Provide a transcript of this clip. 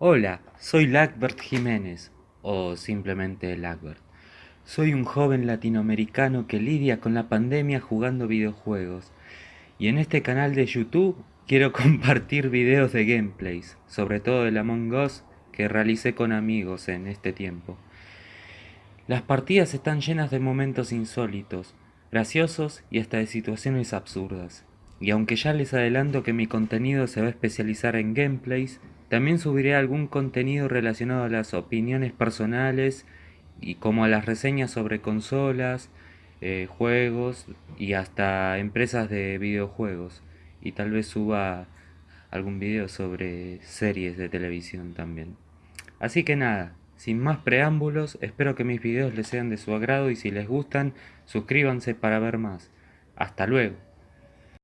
Hola, soy Lagbert Jiménez, o simplemente Lagbert. Soy un joven latinoamericano que lidia con la pandemia jugando videojuegos. Y en este canal de YouTube quiero compartir videos de gameplays, sobre todo del Among Us que realicé con amigos en este tiempo. Las partidas están llenas de momentos insólitos, graciosos y hasta de situaciones absurdas. Y aunque ya les adelanto que mi contenido se va a especializar en gameplays, también subiré algún contenido relacionado a las opiniones personales y como a las reseñas sobre consolas, eh, juegos y hasta empresas de videojuegos. Y tal vez suba algún video sobre series de televisión también. Así que nada, sin más preámbulos, espero que mis videos les sean de su agrado y si les gustan, suscríbanse para ver más. Hasta luego.